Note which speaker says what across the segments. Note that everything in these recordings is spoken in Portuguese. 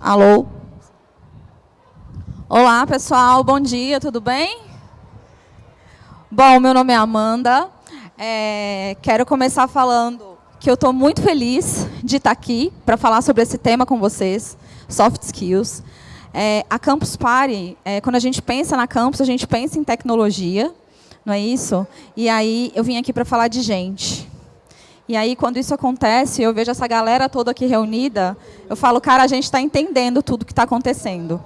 Speaker 1: Alô? Olá, pessoal. Bom dia, tudo bem? Bom, meu nome é Amanda. É, quero começar falando que eu estou muito feliz de estar aqui para falar sobre esse tema com vocês, soft skills. É, a Campus Party, é, quando a gente pensa na campus, a gente pensa em tecnologia, não é isso? E aí eu vim aqui para falar de gente. E aí, quando isso acontece, eu vejo essa galera toda aqui reunida, eu falo, cara, a gente está entendendo tudo o que está acontecendo.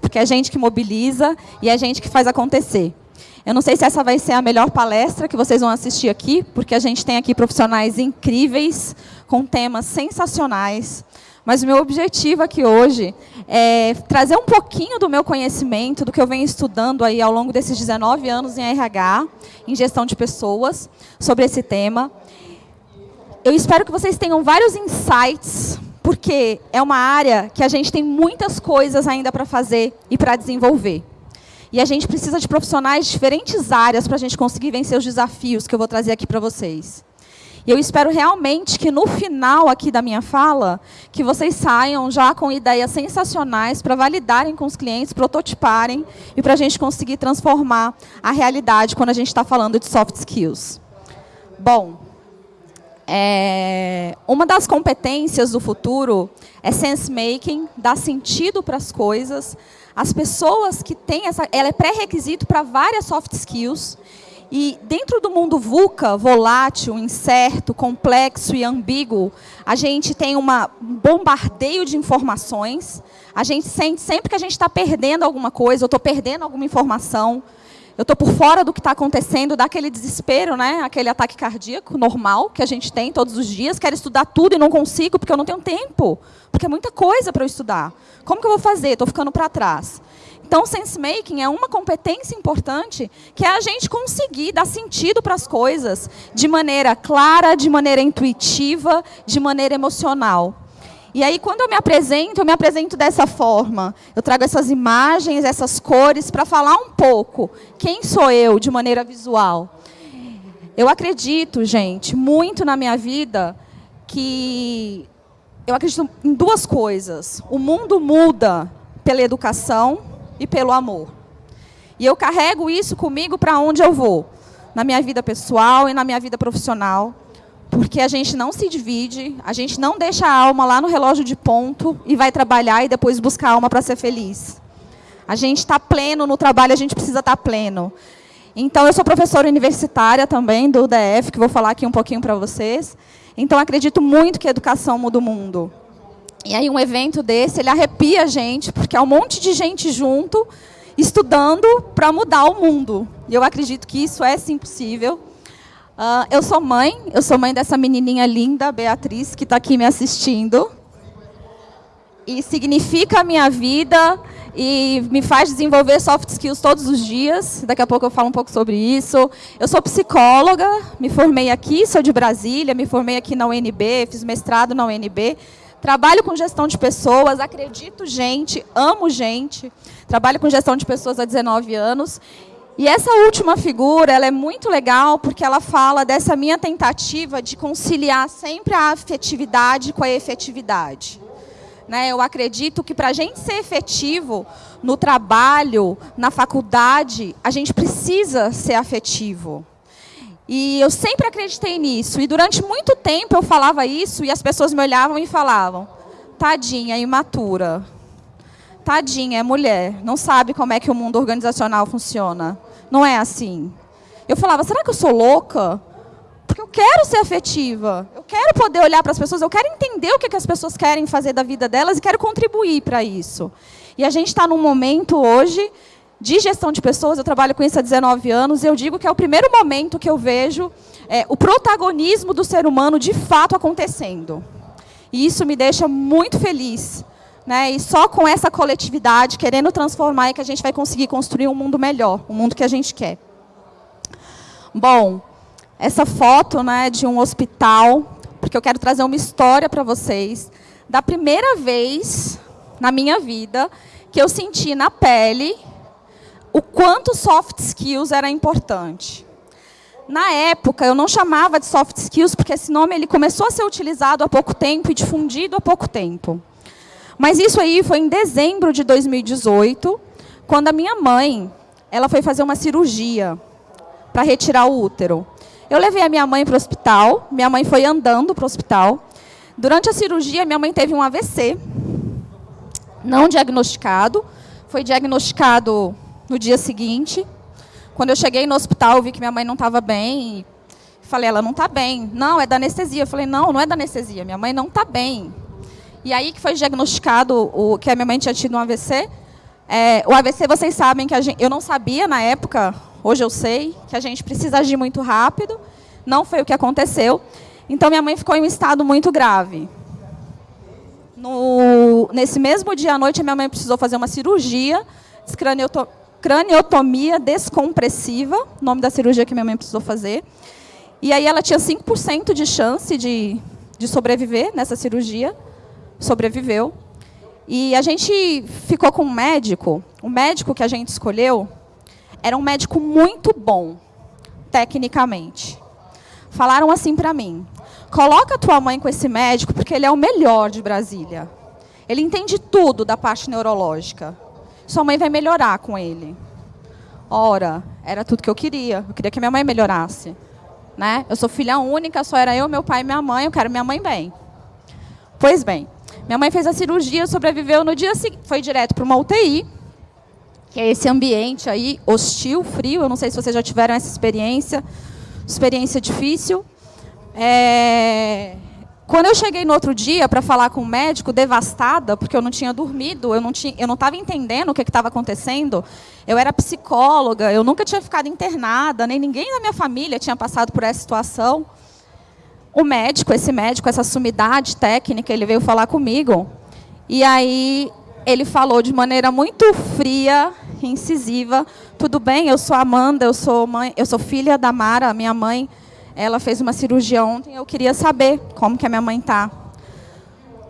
Speaker 1: Porque é gente que mobiliza e é gente que faz acontecer. Eu não sei se essa vai ser a melhor palestra que vocês vão assistir aqui, porque a gente tem aqui profissionais incríveis, com temas sensacionais. Mas o meu objetivo aqui hoje é trazer um pouquinho do meu conhecimento, do que eu venho estudando aí ao longo desses 19 anos em RH, em gestão de pessoas, sobre esse tema. Eu espero que vocês tenham vários insights, porque é uma área que a gente tem muitas coisas ainda para fazer e para desenvolver. E a gente precisa de profissionais de diferentes áreas para a gente conseguir vencer os desafios que eu vou trazer aqui para vocês. E eu espero realmente que no final aqui da minha fala, que vocês saiam já com ideias sensacionais para validarem com os clientes, prototiparem e para a gente conseguir transformar a realidade quando a gente está falando de soft skills. Bom, é, uma das competências do futuro é sense making, dar sentido para as coisas. As pessoas que têm essa, ela é pré-requisito para várias soft skills. E dentro do mundo VUCA, volátil, incerto, complexo e ambíguo, a gente tem um bombardeio de informações. A gente sente sempre que a gente está perdendo alguma coisa, ou estou perdendo alguma informação, eu estou por fora do que está acontecendo, dá aquele desespero, né? aquele ataque cardíaco normal que a gente tem todos os dias. Quero estudar tudo e não consigo porque eu não tenho tempo. Porque é muita coisa para eu estudar. Como que eu vou fazer? Estou ficando para trás. Então, sense making é uma competência importante que é a gente conseguir dar sentido para as coisas de maneira clara, de maneira intuitiva, de maneira emocional. E aí, quando eu me apresento, eu me apresento dessa forma. Eu trago essas imagens, essas cores, para falar um pouco quem sou eu de maneira visual. Eu acredito, gente, muito na minha vida que eu acredito em duas coisas. O mundo muda pela educação e pelo amor. E eu carrego isso comigo para onde eu vou, na minha vida pessoal e na minha vida profissional porque a gente não se divide, a gente não deixa a alma lá no relógio de ponto e vai trabalhar e depois buscar a alma para ser feliz. A gente está pleno no trabalho, a gente precisa estar tá pleno. Então, eu sou professora universitária também do UDF, que vou falar aqui um pouquinho para vocês. Então, acredito muito que a educação muda o mundo. E aí, um evento desse, ele arrepia a gente, porque é um monte de gente junto, estudando para mudar o mundo. E eu acredito que isso é sim possível. Uh, eu sou mãe, eu sou mãe dessa menininha linda, Beatriz, que está aqui me assistindo. E significa a minha vida e me faz desenvolver soft skills todos os dias. Daqui a pouco eu falo um pouco sobre isso. Eu sou psicóloga, me formei aqui, sou de Brasília, me formei aqui na UNB, fiz mestrado na UNB. Trabalho com gestão de pessoas, acredito gente, amo gente. Trabalho com gestão de pessoas há 19 anos e essa última figura, ela é muito legal porque ela fala dessa minha tentativa de conciliar sempre a afetividade com a efetividade. Né? Eu acredito que para a gente ser efetivo no trabalho, na faculdade, a gente precisa ser afetivo. E eu sempre acreditei nisso. E durante muito tempo eu falava isso e as pessoas me olhavam e falavam, tadinha, imatura. Tadinha, é mulher, não sabe como é que o mundo organizacional funciona. Não é assim. Eu falava, será que eu sou louca? Porque eu quero ser afetiva. Eu quero poder olhar para as pessoas, eu quero entender o que, que as pessoas querem fazer da vida delas e quero contribuir para isso. E a gente está num momento hoje de gestão de pessoas, eu trabalho com isso há 19 anos, e eu digo que é o primeiro momento que eu vejo é, o protagonismo do ser humano de fato acontecendo. E isso me deixa muito feliz, né? E só com essa coletividade, querendo transformar, é que a gente vai conseguir construir um mundo melhor, um mundo que a gente quer. Bom, essa foto né, de um hospital, porque eu quero trazer uma história para vocês, da primeira vez na minha vida que eu senti na pele o quanto soft skills era importante. Na época, eu não chamava de soft skills, porque esse nome ele começou a ser utilizado há pouco tempo e difundido há pouco tempo. Mas isso aí foi em dezembro de 2018, quando a minha mãe, ela foi fazer uma cirurgia para retirar o útero. Eu levei a minha mãe para o hospital, minha mãe foi andando para o hospital. Durante a cirurgia, minha mãe teve um AVC, não diagnosticado, foi diagnosticado no dia seguinte. Quando eu cheguei no hospital, vi que minha mãe não estava bem. Falei, ela não está bem. Não, é da anestesia. Eu falei, não, não é da anestesia, minha mãe não está bem. E aí que foi diagnosticado o, que a minha mãe tinha tido um AVC. É, o AVC, vocês sabem que gente, eu não sabia na época, hoje eu sei, que a gente precisa agir muito rápido. Não foi o que aconteceu. Então, minha mãe ficou em um estado muito grave. No, nesse mesmo dia à noite, a minha mãe precisou fazer uma cirurgia, craniotomia descompressiva, nome da cirurgia que minha mãe precisou fazer. E aí ela tinha 5% de chance de, de sobreviver nessa cirurgia sobreviveu. E a gente ficou com um médico, o médico que a gente escolheu era um médico muito bom, tecnicamente. Falaram assim para mim, coloca tua mãe com esse médico porque ele é o melhor de Brasília. Ele entende tudo da parte neurológica. Sua mãe vai melhorar com ele. Ora, era tudo que eu queria. Eu queria que minha mãe melhorasse. Né? Eu sou filha única, só era eu, meu pai e minha mãe. Eu quero minha mãe bem. Pois bem, minha mãe fez a cirurgia, sobreviveu no dia seguinte, foi direto para uma UTI, que é esse ambiente aí hostil, frio. Eu não sei se vocês já tiveram essa experiência, experiência difícil. É... Quando eu cheguei no outro dia para falar com o médico, devastada, porque eu não tinha dormido, eu não eu não estava entendendo o que estava acontecendo. Eu era psicóloga, eu nunca tinha ficado internada, nem ninguém da minha família tinha passado por essa situação. O médico, esse médico, essa sumidade técnica, ele veio falar comigo. E aí ele falou de maneira muito fria, incisiva, tudo bem, eu sou Amanda, eu sou mãe, eu sou filha da Mara, minha mãe, ela fez uma cirurgia ontem, eu queria saber como que a minha mãe está.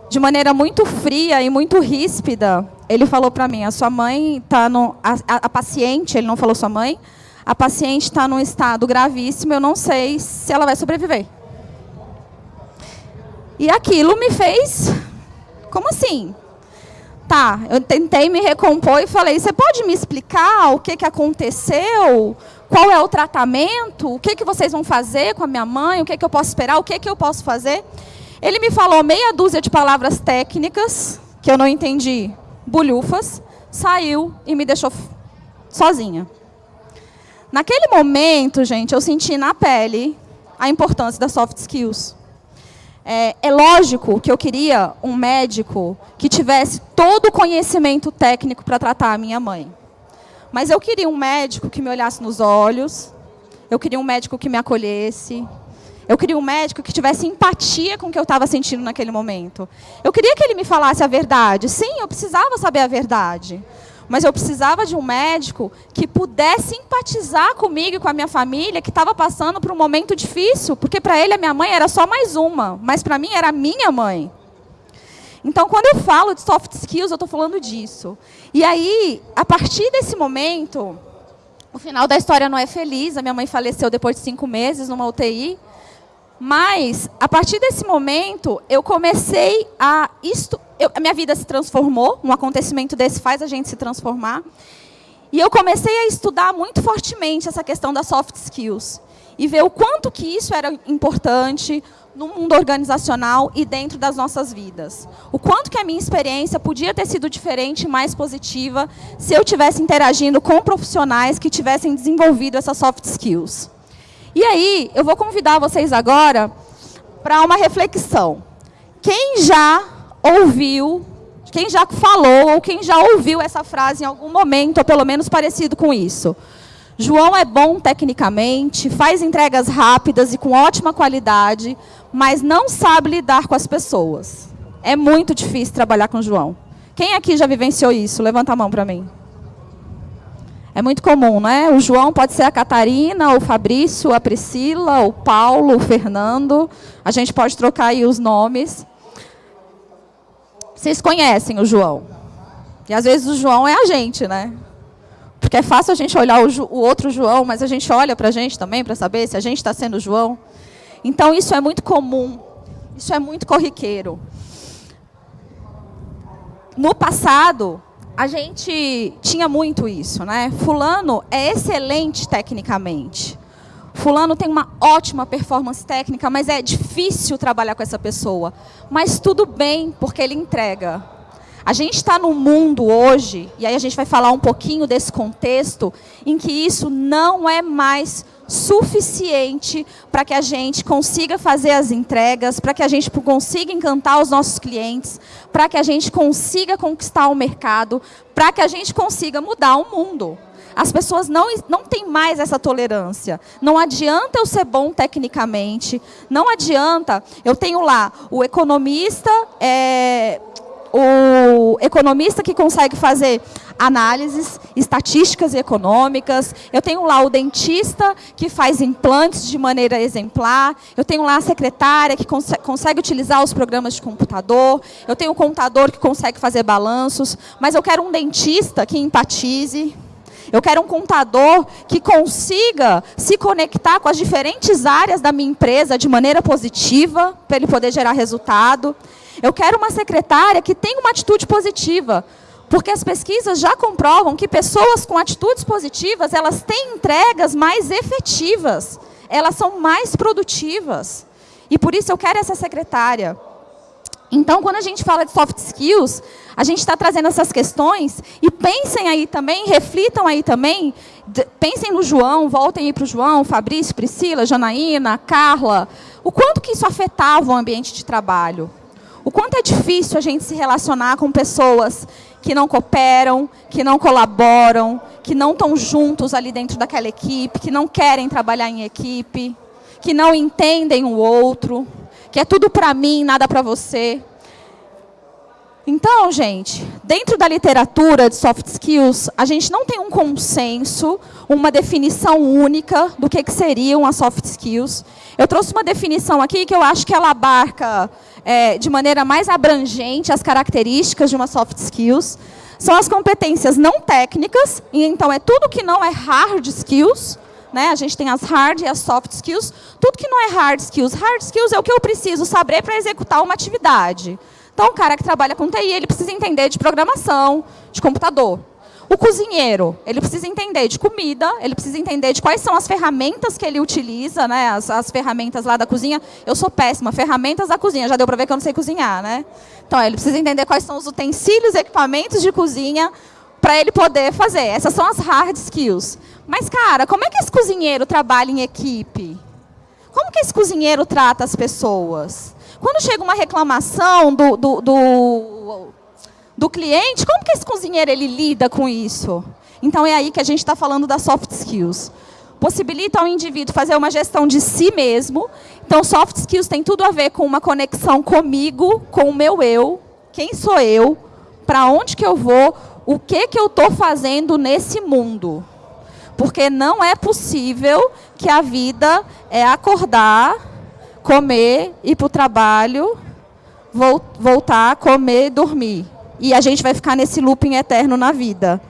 Speaker 1: De maneira muito fria e muito ríspida, ele falou para mim, a sua mãe está no a, a, a paciente, ele não falou sua mãe, a paciente está num estado gravíssimo, eu não sei se ela vai sobreviver. E aquilo me fez, como assim? Tá, eu tentei me recompor e falei, você pode me explicar o que, que aconteceu? Qual é o tratamento? O que, que vocês vão fazer com a minha mãe? O que, que eu posso esperar? O que, que eu posso fazer? Ele me falou meia dúzia de palavras técnicas, que eu não entendi, bulhufas, saiu e me deixou sozinha. Naquele momento, gente, eu senti na pele a importância das soft skills. É, é, lógico que eu queria um médico que tivesse todo o conhecimento técnico para tratar a minha mãe. Mas eu queria um médico que me olhasse nos olhos, eu queria um médico que me acolhesse, eu queria um médico que tivesse empatia com o que eu estava sentindo naquele momento. Eu queria que ele me falasse a verdade. Sim, eu precisava saber a verdade mas eu precisava de um médico que pudesse empatizar comigo e com a minha família, que estava passando por um momento difícil, porque para ele a minha mãe era só mais uma, mas para mim era minha mãe. Então, quando eu falo de soft skills, eu estou falando disso. E aí, a partir desse momento, o final da história não é feliz. A minha mãe faleceu depois de cinco meses numa UTI. Mas, a partir desse momento, eu comecei a... Eu, a minha vida se transformou, um acontecimento desse faz a gente se transformar. E eu comecei a estudar muito fortemente essa questão das soft skills. E ver o quanto que isso era importante no mundo organizacional e dentro das nossas vidas. O quanto que a minha experiência podia ter sido diferente e mais positiva se eu tivesse interagindo com profissionais que tivessem desenvolvido essas soft skills. E aí, eu vou convidar vocês agora para uma reflexão. Quem já ouviu, quem já falou ou quem já ouviu essa frase em algum momento, ou pelo menos parecido com isso? João é bom tecnicamente, faz entregas rápidas e com ótima qualidade, mas não sabe lidar com as pessoas. É muito difícil trabalhar com João. Quem aqui já vivenciou isso? Levanta a mão para mim. É muito comum, né? O João pode ser a Catarina, o Fabrício, a Priscila, o Paulo, o Fernando. A gente pode trocar aí os nomes. Vocês conhecem o João. E às vezes o João é a gente, né? Porque é fácil a gente olhar o, o outro João, mas a gente olha para a gente também para saber se a gente está sendo João. Então isso é muito comum. Isso é muito corriqueiro. No passado, a gente tinha muito isso, né? Fulano é excelente tecnicamente. Fulano tem uma ótima performance técnica, mas é difícil trabalhar com essa pessoa. Mas tudo bem, porque ele entrega. A gente está num mundo hoje, e aí a gente vai falar um pouquinho desse contexto, em que isso não é mais suficiente para que a gente consiga fazer as entregas, para que a gente consiga encantar os nossos clientes, para que a gente consiga conquistar o mercado, para que a gente consiga mudar o mundo. As pessoas não, não têm mais essa tolerância. Não adianta eu ser bom tecnicamente, não adianta. Eu tenho lá o economista, é, o economista que consegue fazer análises estatísticas e econômicas. Eu tenho lá o dentista que faz implantes de maneira exemplar. Eu tenho lá a secretária que cons consegue utilizar os programas de computador. Eu tenho o contador que consegue fazer balanços. Mas eu quero um dentista que empatize. Eu quero um contador que consiga se conectar com as diferentes áreas da minha empresa de maneira positiva, para ele poder gerar resultado. Eu quero uma secretária que tenha uma atitude positiva, porque as pesquisas já comprovam que pessoas com atitudes positivas, elas têm entregas mais efetivas, elas são mais produtivas. E por isso eu quero essa secretária. Então, quando a gente fala de soft skills, a gente está trazendo essas questões e pensem aí também, reflitam aí também, pensem no João, voltem aí para o João, Fabrício, Priscila, Janaína, Carla, o quanto que isso afetava o ambiente de trabalho. O quanto é difícil a gente se relacionar com pessoas que não cooperam, que não colaboram, que não estão juntos ali dentro daquela equipe, que não querem trabalhar em equipe, que não entendem o outro, que é tudo para mim, nada para você. Então, gente, dentro da literatura de soft skills, a gente não tem um consenso, uma definição única do que, que seriam as soft skills. Eu trouxe uma definição aqui que eu acho que ela abarca é, de maneira mais abrangente as características de uma soft skills. São as competências não técnicas, e então é tudo que não é hard skills, né? A gente tem as hard e as soft skills. Tudo que não é hard skills. Hard skills é o que eu preciso saber para executar uma atividade. Então, o cara que trabalha com TI, ele precisa entender de programação, de computador. O cozinheiro, ele precisa entender de comida, ele precisa entender de quais são as ferramentas que ele utiliza, né? As, as ferramentas lá da cozinha. Eu sou péssima, ferramentas da cozinha, já deu para ver que eu não sei cozinhar, né? Então, ele precisa entender quais são os utensílios, equipamentos de cozinha para ele poder fazer. Essas são as hard skills. Mas, cara, como é que esse cozinheiro trabalha em equipe? Como que esse cozinheiro trata as pessoas? Quando chega uma reclamação do, do, do do cliente, como que esse cozinheiro ele lida com isso? Então é aí que a gente está falando das soft skills. Possibilita ao indivíduo fazer uma gestão de si mesmo. Então, soft skills tem tudo a ver com uma conexão comigo, com o meu eu, quem sou eu, para onde que eu vou, o que que eu estou fazendo nesse mundo. Porque não é possível que a vida é acordar, comer, ir para o trabalho, voltar, comer, dormir e a gente vai ficar nesse looping eterno na vida.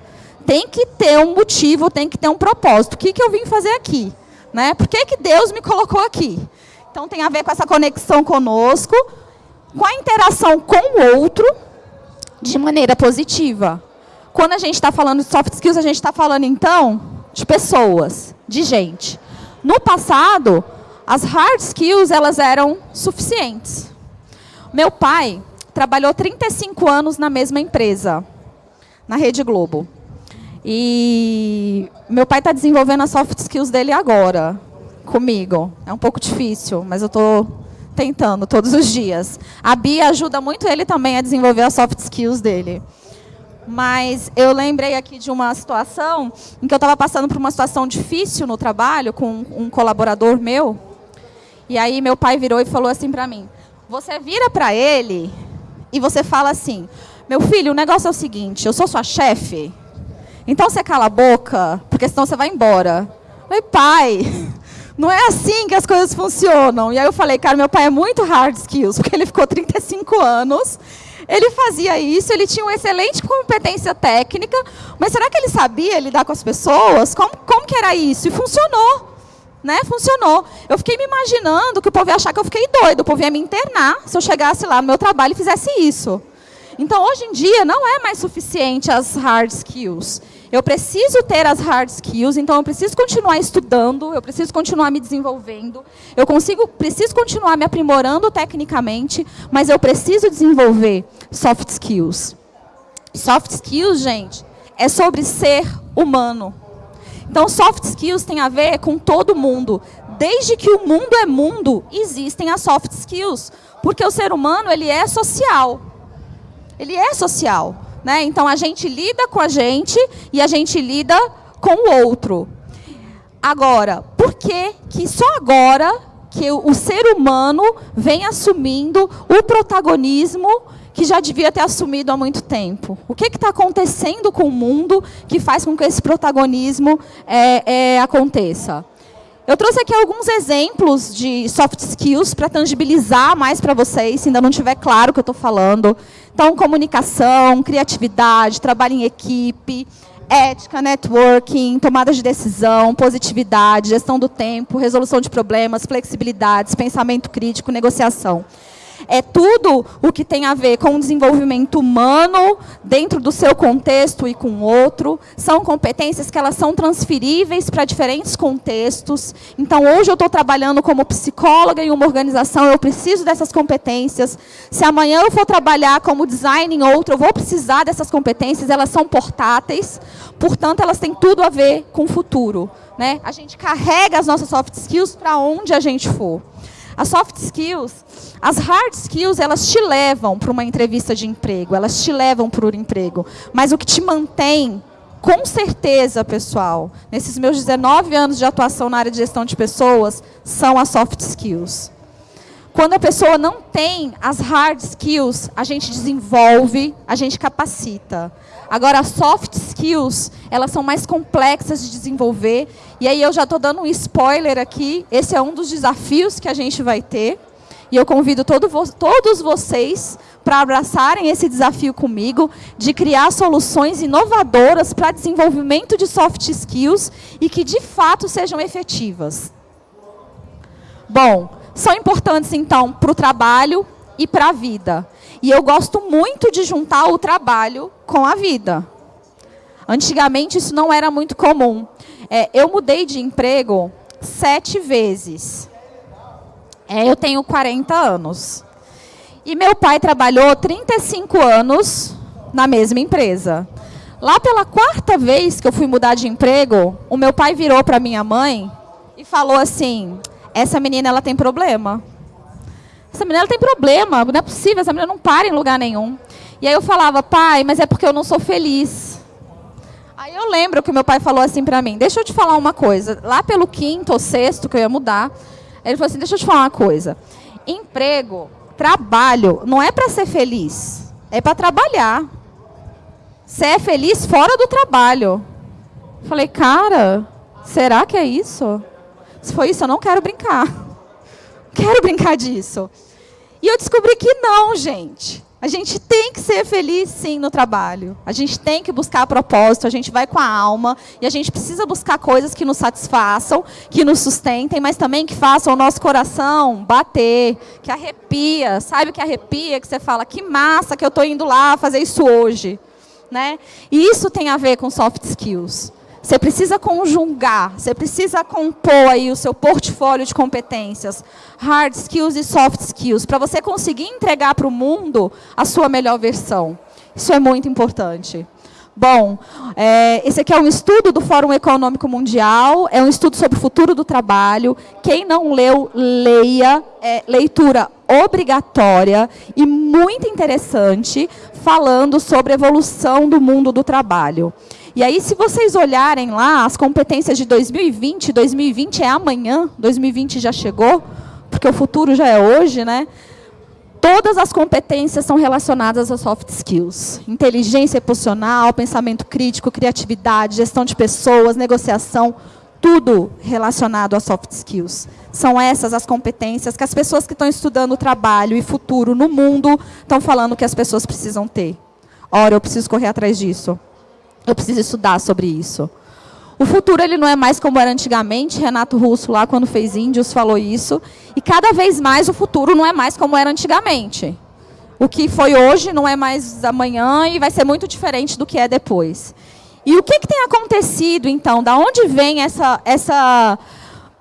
Speaker 1: Tem que ter um motivo, tem que ter um propósito. O que, que eu vim fazer aqui? Né? Por que, que Deus me colocou aqui? Então tem a ver com essa conexão conosco, com a interação com o outro, de maneira positiva. Quando a gente está falando de soft skills, a gente está falando, então, de pessoas, de gente. No passado, as hard skills elas eram suficientes. Meu pai, trabalhou 35 anos na mesma empresa, na Rede Globo. E meu pai está desenvolvendo as soft skills dele agora, comigo. É um pouco difícil, mas eu estou tentando todos os dias. A Bia ajuda muito ele também a desenvolver as soft skills dele. Mas eu lembrei aqui de uma situação em que eu estava passando por uma situação difícil no trabalho com um colaborador meu. E aí meu pai virou e falou assim para mim: "Você vira para ele e você fala assim: meu filho, o negócio é o seguinte, eu sou sua chefe, então você cala a boca, porque senão você vai embora. Eu falei, pai, não é assim que as coisas funcionam. E aí eu falei, cara, meu pai é muito hard skills, porque ele ficou 35 anos, ele fazia isso, ele tinha uma excelente competência técnica, mas será que ele sabia lidar com as pessoas? Como, como que era isso? E funcionou. Né? Funcionou. Eu fiquei me imaginando que o povo ia achar que eu fiquei doido, o povo ia me internar se eu chegasse lá no meu trabalho e fizesse isso. Então, hoje em dia, não é mais suficiente as hard skills. Eu preciso ter as hard skills, então eu preciso continuar estudando, eu preciso continuar me desenvolvendo, eu consigo, preciso continuar me aprimorando tecnicamente, mas eu preciso desenvolver soft skills. Soft skills, gente, é sobre ser humano. Então, soft skills tem a ver com todo mundo. Desde que o mundo é mundo, existem as soft skills. Porque o ser humano, ele é social. Ele é social. Né? Então, a gente lida com a gente e a gente lida com o outro. Agora, por que, que só agora que o ser humano vem assumindo o protagonismo que já devia ter assumido há muito tempo. O que está acontecendo com o mundo que faz com que esse protagonismo é, é, aconteça? Eu trouxe aqui alguns exemplos de soft skills para tangibilizar mais para vocês, se ainda não tiver claro o que eu estou falando. Então, comunicação, criatividade, trabalho em equipe, ética, networking, tomada de decisão, positividade, gestão do tempo, resolução de problemas, flexibilidades, pensamento crítico, negociação é tudo o que tem a ver com o desenvolvimento humano dentro do seu contexto e com outro. São competências que elas são transferíveis para diferentes contextos. Então, hoje eu estou trabalhando como psicóloga em uma organização, eu preciso dessas competências. Se amanhã eu for trabalhar como design em outro, eu vou precisar dessas competências, elas são portáteis, portanto, elas têm tudo a ver com o futuro. Né? A gente carrega as nossas soft skills para onde a gente for. As soft skills, as hard skills, elas te levam para uma entrevista de emprego, elas te levam para o emprego. Mas o que te mantém, com certeza, pessoal, nesses meus 19 anos de atuação na área de gestão de pessoas, são as soft skills. Quando a pessoa não tem as hard skills, a gente desenvolve, a gente capacita. Agora, as soft skills, elas são mais complexas de desenvolver. E aí eu já estou dando um spoiler aqui. Esse é um dos desafios que a gente vai ter. E eu convido todo, todos vocês para abraçarem esse desafio comigo de criar soluções inovadoras para desenvolvimento de soft skills e que de fato sejam efetivas. Bom, são importantes então para o trabalho e para a vida. E eu gosto muito de juntar o trabalho com a vida. Antigamente isso não era muito comum. É, eu mudei de emprego sete vezes. É, eu tenho 40 anos. E meu pai trabalhou 35 anos na mesma empresa. Lá pela quarta vez que eu fui mudar de emprego, o meu pai virou para minha mãe e falou assim: essa menina ela tem problema. Essa menina tem problema, não é possível, essa menina não para em lugar nenhum. E aí eu falava, pai, mas é porque eu não sou feliz. Aí eu lembro que meu pai falou assim para mim, deixa eu te falar uma coisa. Lá pelo quinto ou sexto que eu ia mudar, ele falou assim, deixa eu te falar uma coisa. Emprego, trabalho, não é para ser feliz, é para trabalhar. Você é feliz fora do trabalho. Falei, cara, será que é isso? Se foi isso, eu não quero brincar quero brincar disso. E eu descobri que não, gente. A gente tem que ser feliz, sim, no trabalho. A gente tem que buscar propósito, a gente vai com a alma e a gente precisa buscar coisas que nos satisfaçam, que nos sustentem, mas também que façam o nosso coração bater, que arrepia. Sabe que arrepia? Que você fala, que massa que eu estou indo lá fazer isso hoje. Né? E isso tem a ver com soft skills. Você precisa conjugar, você precisa compor aí o seu portfólio de competências, hard skills e soft skills, para você conseguir entregar para o mundo a sua melhor versão. Isso é muito importante. Bom, é, esse aqui é um estudo do Fórum Econômico Mundial, é um estudo sobre o futuro do trabalho. Quem não leu, leia, é leitura obrigatória e muito interessante, falando sobre a evolução do mundo do trabalho. E aí, se vocês olharem lá, as competências de 2020, 2020 é amanhã, 2020 já chegou, porque o futuro já é hoje, né? Todas as competências são relacionadas a soft skills. Inteligência emocional, pensamento crítico, criatividade, gestão de pessoas, negociação, tudo relacionado a soft skills. São essas as competências que as pessoas que estão estudando trabalho e futuro no mundo estão falando que as pessoas precisam ter. Ora, eu preciso correr atrás disso. Eu preciso estudar sobre isso. O futuro ele não é mais como era antigamente. Renato Russo, lá quando fez Índios, falou isso. E cada vez mais o futuro não é mais como era antigamente. o que foi hoje não é mais amanhã e vai ser muito diferente do que é depois. E o que, que tem acontecido, então? Da onde vem essa, essa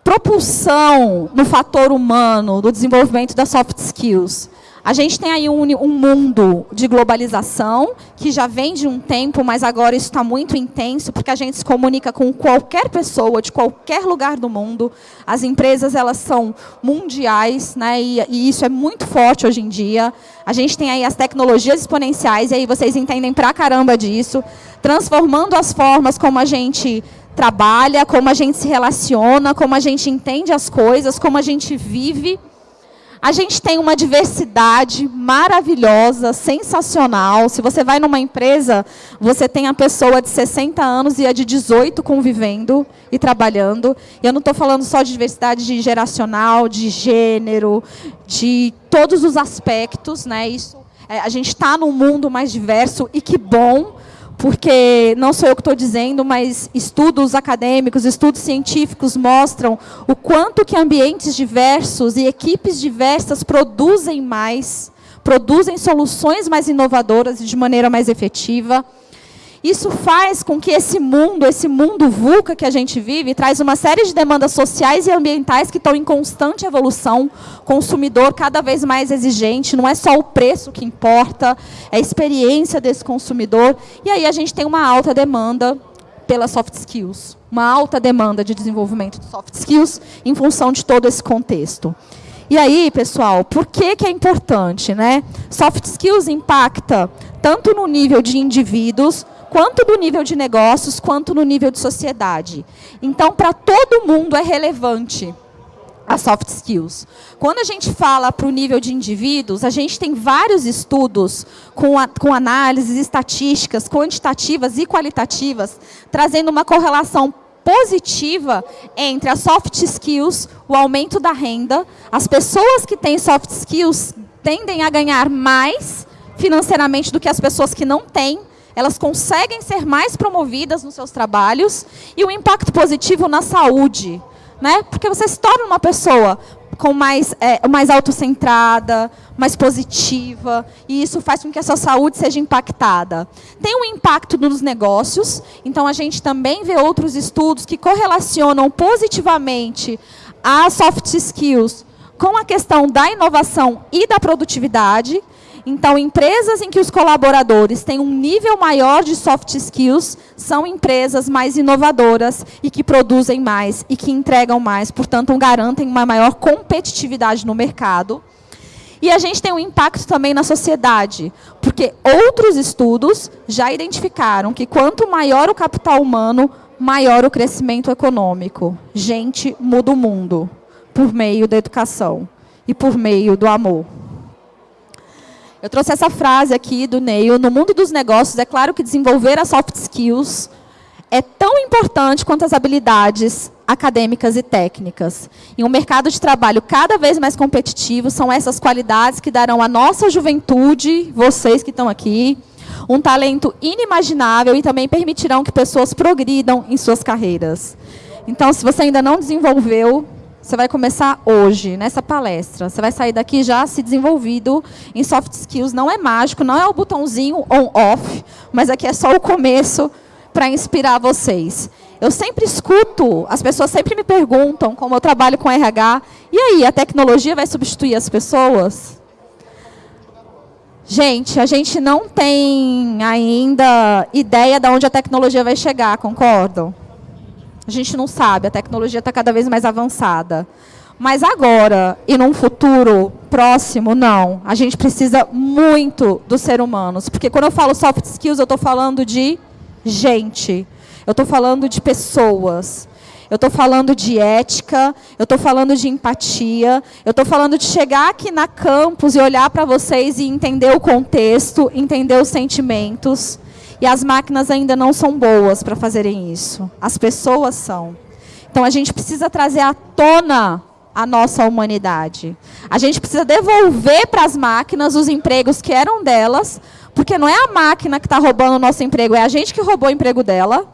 Speaker 1: propulsão no fator humano do desenvolvimento das soft skills? A gente tem aí um, um, mundo de globalização, que já vem de um tempo, mas agora isso está muito intenso, porque a gente se comunica com qualquer pessoa, de qualquer lugar do mundo. As empresas, elas são mundiais, né, e, e isso é muito forte hoje em dia. A gente tem aí as tecnologias exponenciais, e aí vocês entendem pra caramba disso, transformando as formas como a gente trabalha, como a gente se relaciona, como a gente entende as coisas, como a gente vive. A gente tem uma diversidade maravilhosa, sensacional. Se você vai numa empresa, você tem a pessoa de 60 anos e a de 18 convivendo e trabalhando. E eu não estou falando só de diversidade de geracional, de gênero, de todos os aspectos. Né? Isso, é, a gente está num mundo mais diverso e que bom, porque não sou eu que estou dizendo, mas estudos acadêmicos, estudos científicos mostram o quanto que ambientes diversos e equipes diversas produzem mais, produzem soluções mais inovadoras e de maneira mais efetiva. Isso faz com que esse mundo, esse mundo VUCA que a gente vive, traz uma série de demandas sociais e ambientais que estão em constante evolução, consumidor cada vez mais exigente, não é só o preço que importa, é a experiência desse consumidor. E aí a gente tem uma alta demanda pelas soft skills, uma alta demanda de desenvolvimento de soft skills em função de todo esse contexto. E aí, pessoal, por que, que é importante? Né? Soft skills impacta tanto no nível de indivíduos, quanto no nível de negócios, quanto no nível de sociedade. Então, para todo mundo é relevante as soft skills. Quando a gente fala para o nível de indivíduos, a gente tem vários estudos com, a, com análises estatísticas, quantitativas e qualitativas, trazendo uma correlação positiva entre as soft skills, o aumento da renda, as pessoas que têm soft skills tendem a ganhar mais financeiramente do que as pessoas que não têm, elas conseguem ser mais promovidas nos seus trabalhos e o impacto positivo na saúde. Né? Porque você se torna uma pessoa com mais, é, mais autocentrada, mais positiva, e isso faz com que a sua saúde seja impactada. Tem um impacto nos negócios, então a gente também vê outros estudos que correlacionam positivamente as soft skills com a questão da inovação e da produtividade. Então, empresas em que os colaboradores têm um nível maior de soft skills são empresas mais inovadoras e que produzem mais e que entregam mais, portanto, garantem uma maior competitividade no mercado. E a gente tem um impacto também na sociedade, porque outros estudos já identificaram que quanto maior o capital humano, maior o crescimento econômico. Gente muda o mundo por meio da educação e por meio do amor. Eu trouxe essa frase aqui do Neil. No mundo dos negócios, é claro que desenvolver as soft skills é tão importante quanto as habilidades acadêmicas e técnicas. Em um mercado de trabalho cada vez mais competitivo, são essas qualidades que darão à nossa juventude, vocês que estão aqui, um talento inimaginável e também permitirão que pessoas progridam em suas carreiras. Então, se você ainda não desenvolveu você vai começar hoje, nessa palestra. Você vai sair daqui já se desenvolvido em soft skills. Não é mágico, não é o botãozinho on-off, mas aqui é só o começo para inspirar vocês. Eu sempre escuto, as pessoas sempre me perguntam, como eu trabalho com RH, e aí, a tecnologia vai substituir as pessoas? Gente, a gente não tem ainda ideia de onde a tecnologia vai chegar, concordam? A gente não sabe, a tecnologia está cada vez mais avançada. Mas agora, e num futuro próximo, não. A gente precisa muito dos seres humanos. Porque quando eu falo soft skills, eu estou falando de gente. Eu estou falando de pessoas. Eu estou falando de ética, eu estou falando de empatia, eu estou falando de chegar aqui na campus e olhar para vocês e entender o contexto, entender os sentimentos. E as máquinas ainda não são boas para fazerem isso. As pessoas são. Então a gente precisa trazer à tona a nossa humanidade. A gente precisa devolver para as máquinas os empregos que eram delas, porque não é a máquina que está roubando o nosso emprego, é a gente que roubou o emprego dela.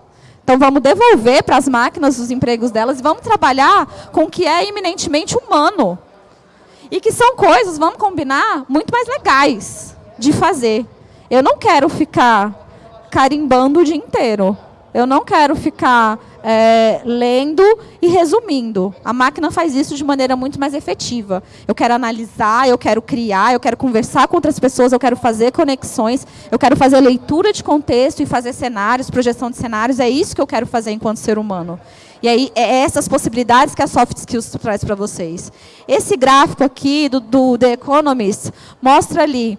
Speaker 1: Então vamos devolver para as máquinas os empregos delas e vamos trabalhar com o que é eminentemente humano. E que são coisas, vamos combinar, muito mais legais. de fazer. Eu não quero ficar carimbando o dia inteiro. Eu não quero ficar é, lendo e resumindo. A máquina faz isso de maneira muito mais efetiva. Eu quero analisar, eu quero criar, eu quero conversar com outras pessoas, eu quero fazer conexões, eu quero fazer leitura de contexto e fazer cenários, projeção de cenários. É isso que eu quero fazer enquanto ser humano. E aí, é essas possibilidades que a Soft Skills traz para vocês. Esse gráfico aqui do, do The Economist mostra ali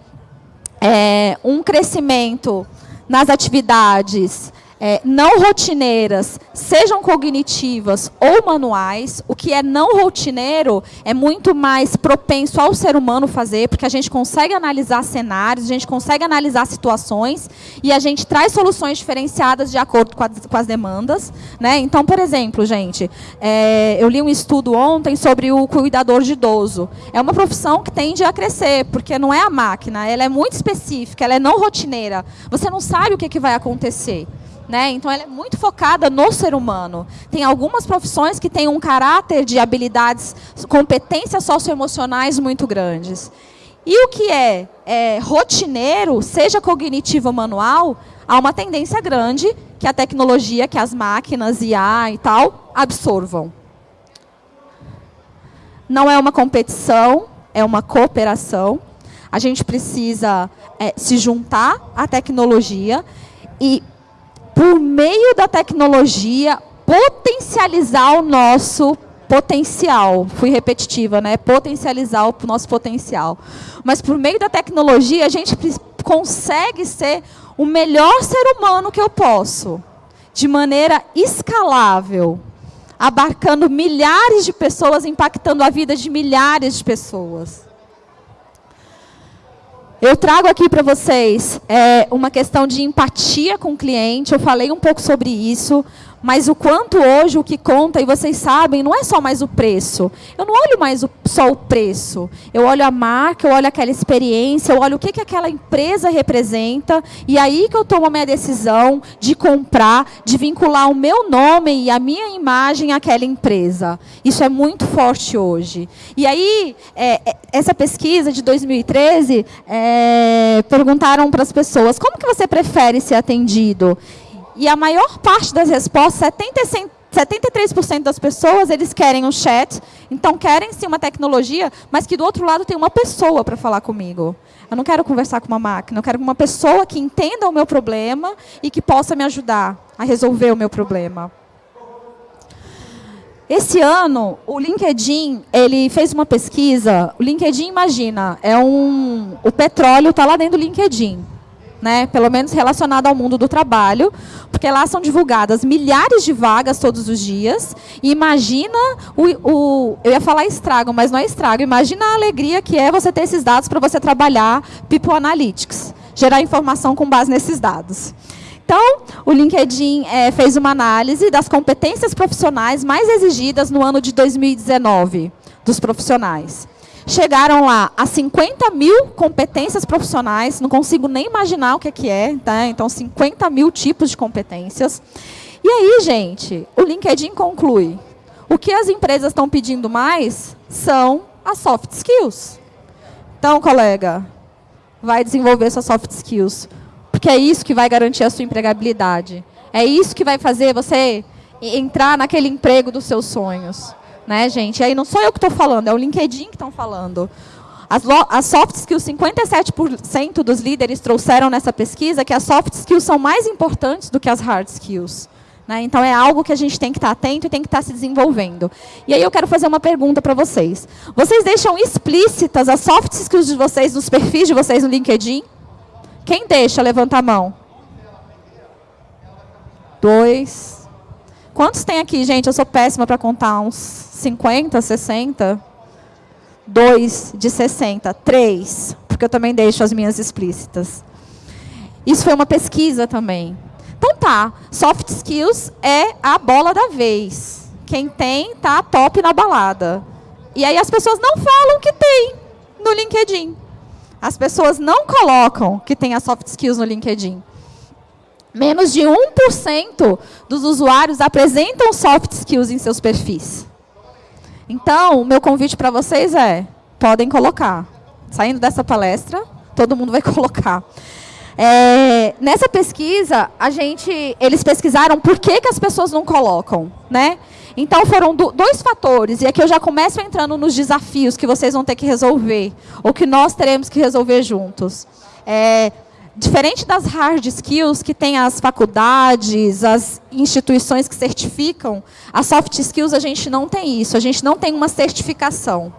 Speaker 1: é, um crescimento nas atividades é, não rotineiras, sejam cognitivas ou manuais, o que é não rotineiro é muito mais propenso ao ser humano fazer, porque a gente consegue analisar cenários, a gente consegue analisar situações e a gente traz soluções diferenciadas de acordo com, com as demandas. Né? Então, por exemplo, gente, é, eu li um estudo ontem sobre o cuidador de idoso. É uma profissão que tende a crescer, porque não é a máquina, ela é muito específica, ela é não rotineira. Você não sabe o que, que vai acontecer. Né? Então, ela é muito focada no ser humano. Tem algumas profissões que têm um caráter de habilidades, competências socioemocionais muito grandes. E o que é, é rotineiro, seja cognitivo ou manual, há uma tendência grande que a tecnologia, que as máquinas, IA e tal, absorvam. Não é uma competição, é uma cooperação. A gente precisa é, se juntar à tecnologia e por meio da tecnologia, potencializar o nosso potencial. Fui repetitiva, né? Potencializar o nosso potencial. Mas por meio da tecnologia, a gente consegue ser o melhor ser humano que eu posso, de maneira escalável, abarcando milhares de pessoas, impactando a vida de milhares de pessoas. Eu trago aqui para vocês é, uma questão de empatia com o cliente. Eu falei um pouco sobre isso, mas o quanto hoje o que conta, e vocês sabem, não é só mais o preço. Eu não olho mais o, só o preço. Eu olho a marca, eu olho aquela experiência, eu olho o que, que aquela empresa representa, e aí que eu tomo a minha decisão de comprar, de vincular o meu nome e a minha imagem àquela empresa. Isso é muito forte hoje. E aí, é, é essa pesquisa de 2013, é, perguntaram para as pessoas, como que você prefere ser atendido? E a maior parte das respostas, 73% das pessoas, eles querem um chat, então querem sim uma tecnologia, mas que do outro lado tem uma pessoa para falar comigo. Eu não quero conversar com uma máquina, eu quero uma pessoa que entenda o meu problema e que possa me ajudar a resolver o meu problema. Esse ano, o LinkedIn, ele fez uma pesquisa. O LinkedIn, imagina, é um, o petróleo está lá dentro do LinkedIn né, pelo menos relacionado ao mundo do trabalho, porque lá são divulgadas milhares de vagas todos os dias. E imagina o, o, eu ia falar estrago, mas não é estrago. Imagina a alegria que é você ter esses dados para você trabalhar People Analytics, gerar informação com base nesses dados. Então, o LinkedIn é, fez uma análise das competências profissionais mais exigidas no ano de 2019 dos profissionais chegaram lá a 50 mil competências profissionais, não consigo nem imaginar o que é, que é tá? então 50 mil tipos de competências. E aí, gente, o LinkedIn conclui, o que as empresas estão pedindo mais são as soft skills. Então, colega, vai desenvolver suas soft skills, porque é isso que vai garantir a sua empregabilidade. É isso que vai fazer você entrar naquele emprego dos seus sonhos né, gente? E aí não sou eu que estou falando, é o LinkedIn que estão falando. As, as soft skills, 57% dos líderes trouxeram nessa pesquisa que as soft skills são mais importantes do que as hard skills. Né? Então, é algo que a gente tem que estar atento e tem que estar se desenvolvendo. E aí eu quero fazer uma pergunta para vocês. Vocês deixam explícitas as soft skills de vocês nos perfis de vocês no LinkedIn? Quem deixa? Levanta a mão. Dois. Quantos tem aqui, gente? Eu sou péssima para contar. Uns 50, 60, 2 de 60, 3, porque eu também deixo as minhas explícitas. Isso foi uma pesquisa também. Então tá, soft skills é a bola da vez. Quem tem, tá top na balada. E aí as pessoas não falam que tem no LinkedIn. As pessoas não colocam que tem as soft skills no LinkedIn. Menos de 1% dos usuários apresentam soft skills em seus perfis. Então, o meu convite para vocês é, podem colocar. Saindo dessa palestra, todo mundo vai colocar. É, nessa pesquisa, a gente, eles pesquisaram por que, que as pessoas não colocam, né? Então foram do, dois fatores, e aqui eu já começo entrando nos desafios que vocês vão ter que resolver, ou que nós teremos que resolver juntos. É, diferente das hard skills que tem as faculdades, as instituições que certificam, as soft skills a gente não tem isso, a gente não tem uma certificação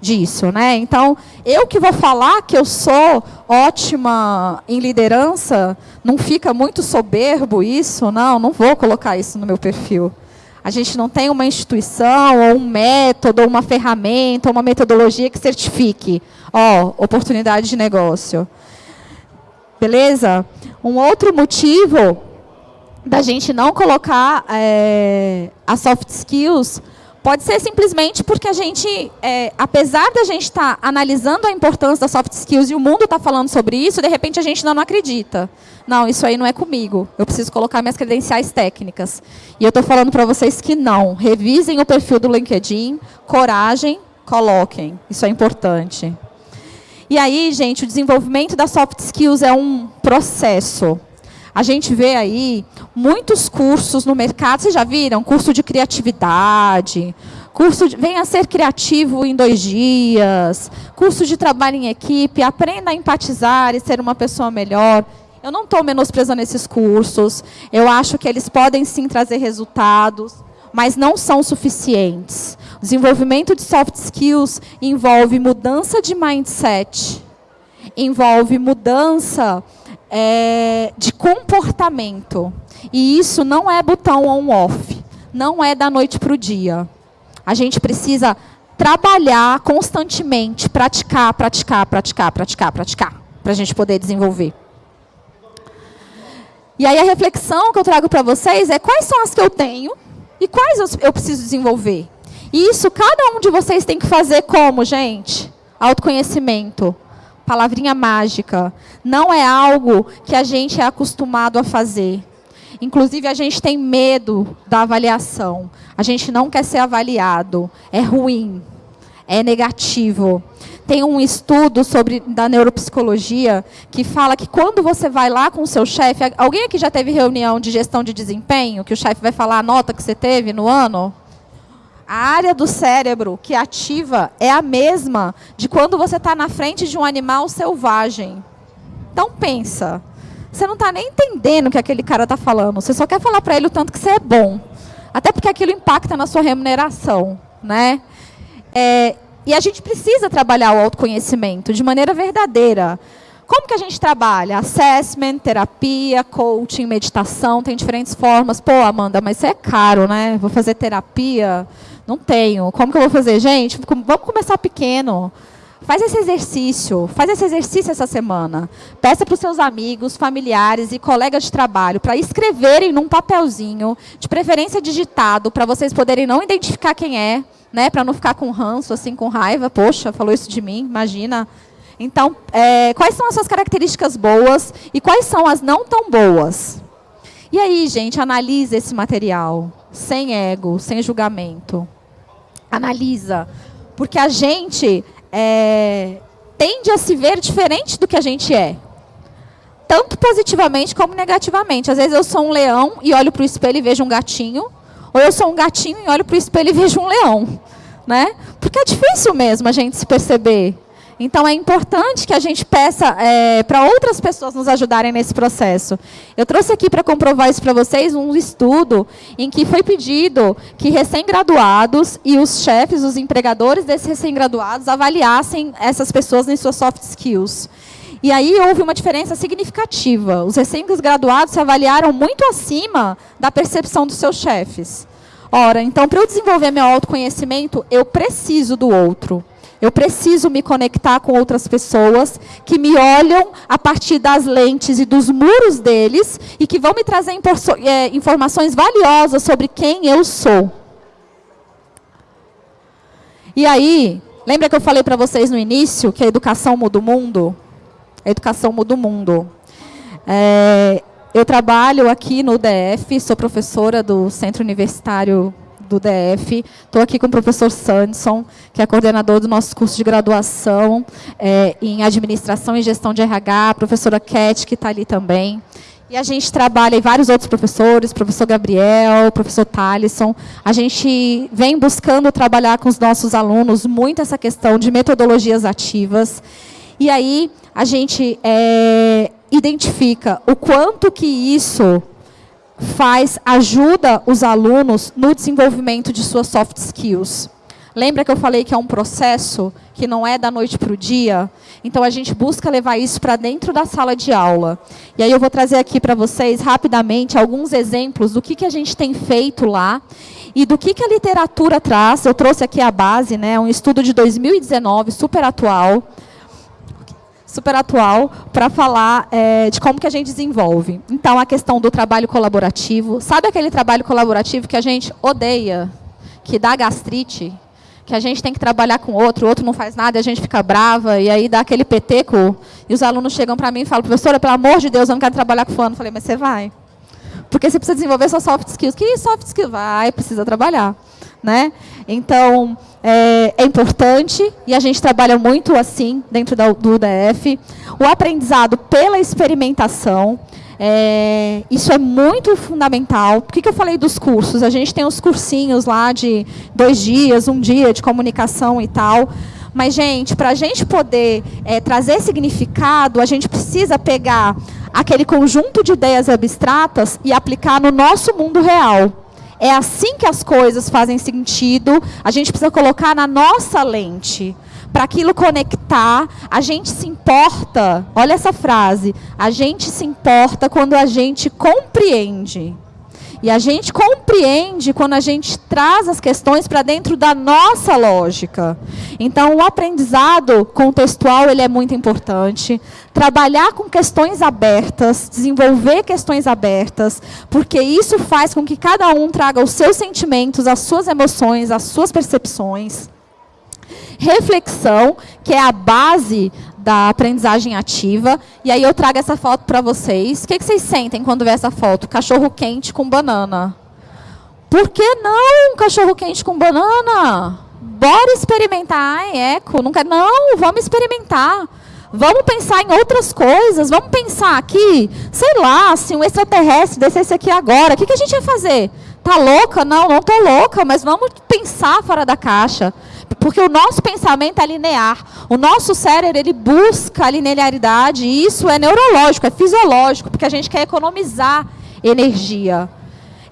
Speaker 1: disso, né? Então, eu que vou falar que eu sou ótima em liderança, não fica muito soberbo isso? Não, não vou colocar isso no meu perfil. A gente não tem uma instituição, ou um método, ou uma ferramenta, ou uma metodologia que certifique. Ó, oportunidade de negócio. Beleza? Um outro motivo da gente não colocar é, as soft skills Pode ser simplesmente porque a gente, é, apesar da gente estar tá analisando a importância das soft skills e o mundo está falando sobre isso, de repente a gente não, não acredita. Não, isso aí não é comigo. Eu preciso colocar minhas credenciais técnicas. E eu estou falando para vocês que não. Revisem o perfil do LinkedIn, coragem, coloquem. Isso é importante. E aí, gente, o desenvolvimento das soft skills é um processo. A gente vê aí muitos cursos no mercado, vocês já viram? Curso de criatividade, curso de, venha ser criativo em dois dias, curso de trabalho em equipe, aprenda a empatizar e ser uma pessoa melhor. Eu não estou menosprezando esses cursos, eu acho que eles podem sim trazer resultados, mas não são suficientes. Desenvolvimento de soft skills envolve mudança de mindset, envolve mudança é, de comportamento. E isso não é botão on-off. Não é da noite para o dia. A gente precisa trabalhar constantemente, praticar, praticar, praticar, praticar, praticar, para a gente poder desenvolver. E aí a reflexão que eu trago para vocês é quais são as que eu tenho e quais eu, preciso desenvolver. E isso cada um de vocês tem que fazer como, gente? Autoconhecimento palavrinha mágica. Não é algo que a gente é acostumado a fazer. Inclusive, a gente tem medo da avaliação. A gente não quer ser avaliado. É ruim. É negativo. Tem um estudo sobre da neuropsicologia que fala que quando você vai lá com o seu chefe, alguém aqui já teve reunião de gestão de desempenho, que o chefe vai falar a nota que você teve no ano? A área do cérebro que ativa é a mesma de quando você está na frente de um animal selvagem. Então pensa, você não está nem entendendo o que aquele cara está falando. Você só quer falar para ele o tanto que você é bom. Até porque aquilo impacta na sua remuneração. Né? É, e a gente precisa trabalhar o autoconhecimento de maneira verdadeira. Como que a gente trabalha? Assessment, terapia, coaching, meditação, tem diferentes formas. Pô, Amanda, mas isso é caro, né? Vou fazer terapia. Não tenho. Como que eu vou fazer? Gente, vamos começar pequeno. Faz esse exercício, faz esse exercício essa semana. Peça para os seus amigos, familiares e colegas de trabalho para escreverem num papelzinho, de preferência digitado, para vocês poderem não identificar quem é, né, para não ficar com ranço, assim, com raiva. Poxa, falou isso de mim, imagina. Então, é, quais são as suas características boas e quais são as não tão boas? E aí, gente, analise esse material, sem ego, sem julgamento. Analisa. Porque a gente é, tende a se ver diferente do que a gente é. Tanto positivamente como negativamente. Às vezes eu sou um leão e olho para o espelho e vejo um gatinho. Ou eu sou um gatinho e olho para o espelho e vejo um leão. Né? Porque é difícil mesmo a gente se perceber. Então, é importante que a gente peça é, para outras pessoas nos ajudarem nesse processo. Eu trouxe aqui para comprovar isso para vocês um estudo em que foi pedido que recém-graduados e os chefes, os empregadores desses recém-graduados avaliassem essas pessoas em suas soft skills. E aí houve uma diferença significativa. Os recém-graduados se avaliaram muito acima da percepção dos seus chefes. Ora, então, para eu desenvolver meu autoconhecimento, eu preciso do outro. Eu preciso me conectar com outras pessoas que me olham a partir das lentes e dos muros deles e que vão me trazer é, informações valiosas sobre quem eu sou. E aí, lembra que eu falei para vocês no início que a educação muda o mundo? A educação muda o mundo. É, eu trabalho aqui no DF, sou professora do Centro Universitário do DF. Estou aqui com o professor Sanderson, que é coordenador do nosso curso de graduação é, em Administração e Gestão de RH, a professora Cat, que está ali também. E a gente trabalha, e vários outros professores, professor Gabriel, professor Talisson, a gente vem buscando trabalhar com os nossos alunos muito essa questão de metodologias ativas. E aí a gente é, identifica o quanto que isso faz, ajuda os alunos no desenvolvimento de suas soft skills. Lembra que eu falei que é um processo que não é da noite para o dia? Então, a gente busca levar isso para dentro da sala de aula. E aí eu vou trazer aqui para vocês, rapidamente, alguns exemplos do que, que a gente tem feito lá e do que, que a literatura traz. Eu trouxe aqui a base, né, um estudo de 2019, super atual, super atual para falar é, de como que a gente desenvolve. Então, a questão do trabalho colaborativo. Sabe aquele trabalho colaborativo que a gente odeia, que dá gastrite, que a gente tem que trabalhar com outro, o outro não faz nada a gente fica brava, e aí dá aquele peteco, e os alunos chegam para mim e falam, professora, pelo amor de Deus, eu não quero trabalhar com fulano. Eu falei, mas você vai. Porque você precisa desenvolver suas soft skills. Que soft skills? Vai, precisa trabalhar. Né? Então, é, é, importante, e a gente trabalha muito assim, dentro da, do UDF, o aprendizado pela experimentação, é, isso é muito fundamental. Por que, que eu falei dos cursos? A gente tem os cursinhos lá de dois dias, um dia de comunicação e tal. Mas, gente, para a gente poder é, trazer significado, a gente precisa pegar aquele conjunto de ideias abstratas e aplicar no nosso mundo real. É assim que as coisas fazem sentido, a gente precisa colocar na nossa lente para aquilo conectar, a gente se importa. Olha essa frase. A gente se importa quando a gente compreende. E a gente compreende quando a gente traz as questões para dentro da nossa lógica. Então, o aprendizado contextual ele é muito importante. Trabalhar com questões abertas, desenvolver questões abertas, porque isso faz com que cada um traga os seus sentimentos, as suas emoções, as suas percepções reflexão, que é a base da aprendizagem ativa. E aí eu trago essa foto para vocês. O que, que vocês sentem quando vê essa foto? Cachorro quente com banana. Por que não cachorro quente com banana? Bora experimentar. Ai, eco, não quer. Não, vamos experimentar. Vamos pensar em outras coisas. Vamos pensar aqui, sei lá, se um extraterrestre descesse aqui agora, o que, que a gente ia fazer? Tá louca? Não, não tô louca, mas vamos pensar fora da caixa. Porque o nosso pensamento é linear. O nosso cérebro, ele busca a linearidade, e isso é neurológico, é fisiológico, porque a gente quer economizar energia.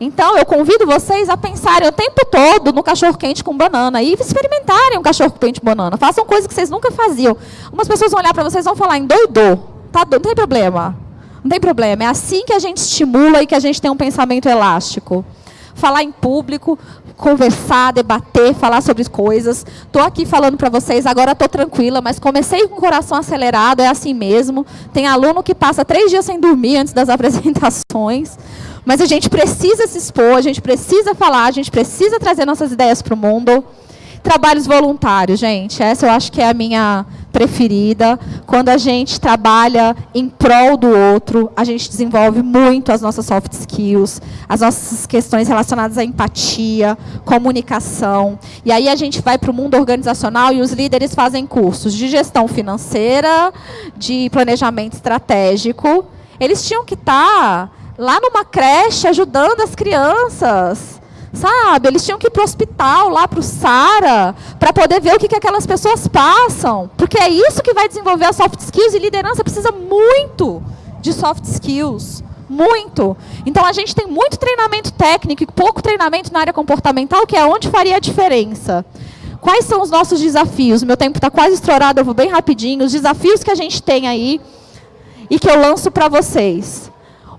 Speaker 1: Então, eu convido vocês a pensarem o tempo todo no cachorro-quente com banana e experimentarem um cachorro-quente com banana. Façam coisas que vocês nunca faziam. Umas pessoas vão olhar para vocês e vão falar, endoidou. Tá, não tem problema. Não tem problema. É assim que a gente estimula e que a gente tem um pensamento elástico falar em público, conversar, debater, falar sobre coisas. Estou aqui falando para vocês, agora estou tranquila, mas comecei com o coração acelerado, é assim mesmo. Tem aluno que passa três dias sem dormir antes das apresentações. Mas a gente precisa se expor, a gente precisa falar, a gente precisa trazer nossas ideias para o mundo. Trabalhos voluntários, gente. Essa eu acho que é a minha preferida. Quando a gente trabalha em prol do outro, a gente desenvolve muito as nossas soft skills, as nossas questões relacionadas à empatia, comunicação. E aí a gente vai para o mundo organizacional e os líderes fazem cursos de gestão financeira, de planejamento estratégico. Eles tinham que estar tá lá numa creche ajudando as crianças Sabe? Eles tinham que ir para o hospital, lá para o SARA, para poder ver o que, que aquelas pessoas passam. Porque é isso que vai desenvolver as soft skills e liderança precisa muito de soft skills. Muito. Então a gente tem muito treinamento técnico e pouco treinamento na área comportamental, que é onde faria a diferença. Quais são os nossos desafios? Meu tempo está quase estourado, eu vou bem rapidinho. Os desafios que a gente tem aí e que eu lanço para vocês.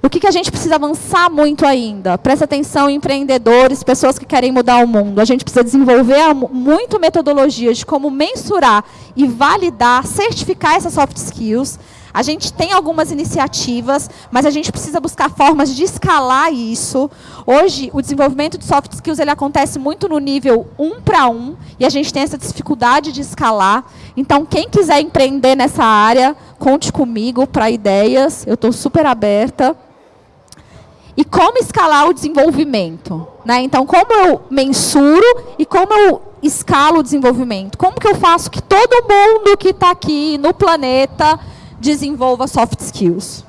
Speaker 1: O que, que a gente precisa avançar muito ainda? Presta atenção, empreendedores, pessoas que querem mudar o mundo. A gente precisa desenvolver muito metodologias de como mensurar e validar, certificar essas soft skills. A gente tem algumas iniciativas, mas a gente precisa buscar formas de escalar isso. Hoje, o desenvolvimento de soft skills ele acontece muito no nível um para um, e a gente tem essa dificuldade de escalar. Então, quem quiser empreender nessa área, conte comigo para ideias. Eu estou super aberta. E como escalar o desenvolvimento. Né? Então, como eu mensuro e como eu escalo o desenvolvimento? Como que eu faço que todo mundo que está aqui no planeta desenvolva soft skills?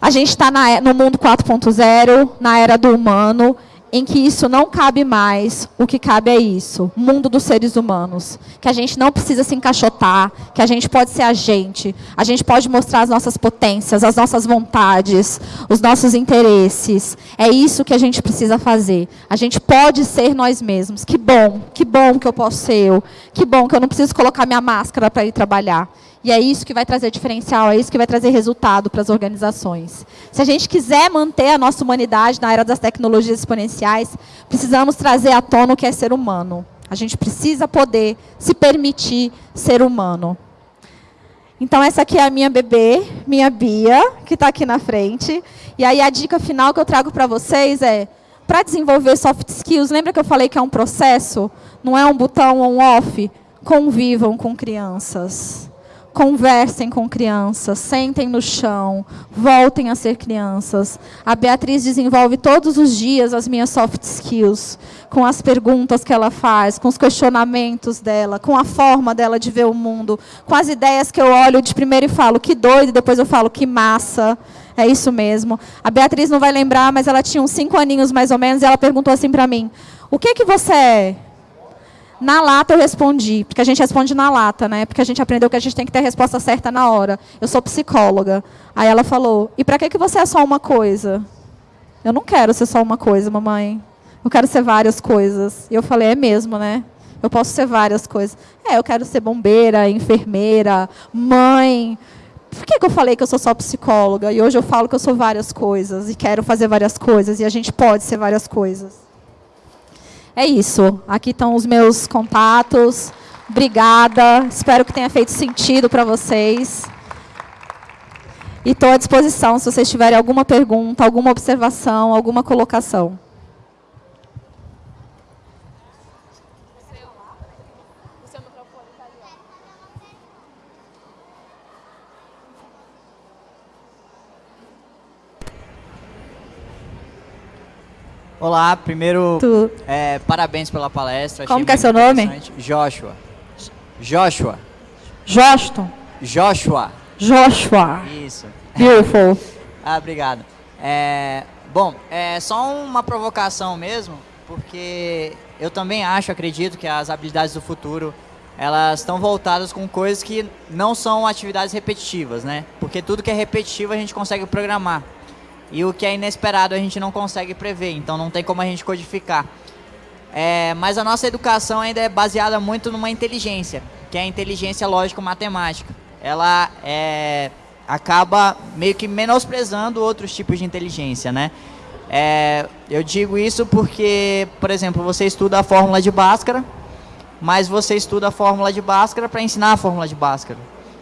Speaker 1: A gente está no mundo 4.0, na era do humano, em que isso não cabe mais, o que cabe é isso, mundo dos seres humanos. Que a gente não precisa se encaixotar, que a gente pode ser a gente, a gente pode mostrar as nossas potências, as nossas vontades, os nossos interesses. É isso que a gente precisa fazer. A gente pode ser nós mesmos. Que bom, que bom que eu posso ser eu. Que bom que eu não preciso colocar minha máscara para ir trabalhar. E é isso que vai trazer diferencial, é isso que vai trazer resultado para as organizações. Se a gente quiser manter a nossa humanidade na era das tecnologias exponenciais, precisamos trazer à tona o que é ser humano. A gente precisa poder se permitir ser humano. Então, essa aqui é a minha bebê, minha Bia, que está aqui na frente. E aí, a dica final que eu trago para vocês é, para desenvolver soft skills, lembra que eu falei que é um processo? Não é um botão on-off? Convivam com crianças. Conversem com crianças, sentem no chão, voltem a ser crianças. A Beatriz desenvolve todos os dias as minhas soft skills, com as perguntas que ela faz, com os questionamentos dela, com a forma dela de ver o mundo, com as ideias que eu olho de primeiro e falo que doido, e depois eu falo que massa. É isso mesmo. A Beatriz não vai lembrar, mas ela tinha uns cinco aninhos mais ou menos, e ela perguntou assim para mim: O que que você é? Na lata eu respondi, porque a gente responde na lata, né? Porque a gente aprendeu que a gente tem que ter a resposta certa na hora. Eu sou psicóloga. Aí ela falou: "E para que que você é só uma coisa?" Eu não quero ser só uma coisa, mamãe. Eu quero ser várias coisas. E eu falei: "É mesmo, né? Eu posso ser várias coisas." É, eu quero ser bombeira, enfermeira, mãe. Por que, que eu falei que eu sou só psicóloga? E hoje eu falo que eu sou várias coisas e quero fazer várias coisas e a gente pode ser várias coisas. É isso. Aqui estão os meus contatos. Obrigada. Espero que tenha feito sentido para vocês. E estou à disposição se vocês tiverem alguma pergunta, alguma observação, alguma colocação.
Speaker 2: Olá, primeiro, é, parabéns pela palestra.
Speaker 1: Como que é seu nome?
Speaker 2: Joshua. Joshua.
Speaker 1: Joston.
Speaker 2: Joshua.
Speaker 1: Joshua.
Speaker 2: Isso.
Speaker 1: Beautiful.
Speaker 2: ah, obrigado. É, bom, é só uma provocação mesmo, porque eu também acho, acredito que as habilidades do futuro elas estão voltadas com coisas que não são atividades repetitivas, né? Porque tudo que é repetitivo a gente consegue programar. E o que é inesperado a gente não consegue prever, então não tem como a gente codificar. É, mas a nossa educação ainda é baseada muito numa inteligência, que é a inteligência lógico-matemática. Ela é, acaba meio que menosprezando outros tipos de inteligência, né? É, eu digo isso porque, por exemplo, você estuda a fórmula de Bhaskara, mas você estuda a fórmula de Bhaskara para ensinar a fórmula de Bhaskara.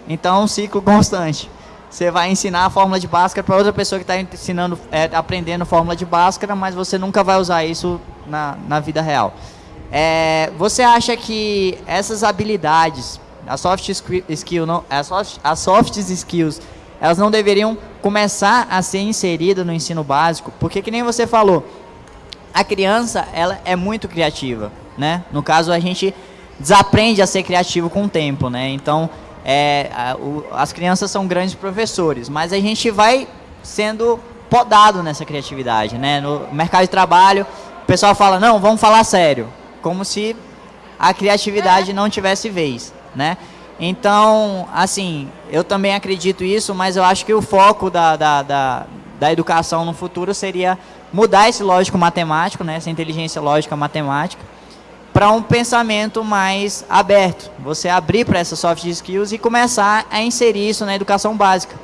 Speaker 2: Então é um ciclo constante. Você vai ensinar a fórmula de Bhaskara para outra pessoa que está ensinando, é, aprendendo fórmula de Bhaskara, mas você nunca vai usar isso na, na vida real. É, você acha que essas habilidades, as soft skill, não, soft, as soft skills, elas não deveriam começar a ser inseridas no ensino básico? Porque que nem você falou, a criança ela é muito criativa, né? No caso a gente desaprende a ser criativo com o tempo, né? Então é, a, o, as crianças são grandes professores, mas a gente vai sendo podado nessa criatividade, né? No mercado de trabalho, o pessoal fala, não, vamos falar sério, como se a criatividade não tivesse vez, né? Então, assim, eu também acredito isso, mas eu acho que o foco da, da, da, da educação no futuro seria mudar esse lógico matemático, né? Essa inteligência lógica matemática, para um pensamento mais aberto. Você abrir para essas soft skills e começar a inserir isso na educação básica.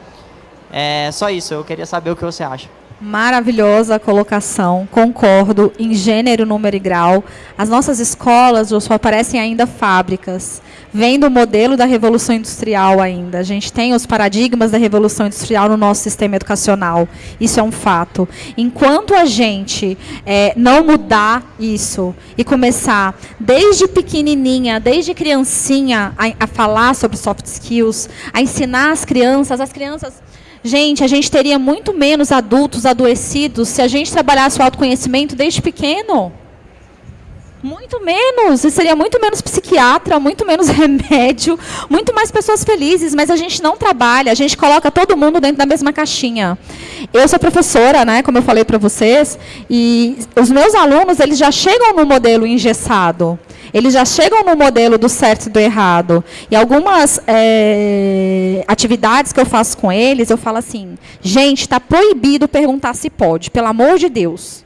Speaker 2: É só isso, eu queria saber o que você acha.
Speaker 1: Maravilhosa colocação, concordo, em gênero, número e grau. As nossas escolas, só parecem ainda fábricas. Vem do modelo da Revolução Industrial ainda. A gente tem os paradigmas da Revolução Industrial no nosso sistema educacional. Isso é um fato. Enquanto a gente é, não mudar isso e começar, desde pequenininha, desde criancinha, a, a falar sobre soft skills, a ensinar as crianças, as crianças Gente, a gente teria muito menos adultos adoecidos se a gente trabalhasse o autoconhecimento desde pequeno. Muito menos, e seria muito menos psiquiatra, muito menos remédio, muito mais pessoas felizes, mas a gente não trabalha, a gente coloca todo mundo dentro da mesma caixinha. Eu sou professora, né, como eu falei para vocês, e os meus alunos, eles já chegam no modelo engessado. Eles já chegam no modelo do certo e do errado. E algumas é, atividades que eu faço com eles, eu falo assim, gente, está proibido perguntar se pode, pelo amor de Deus.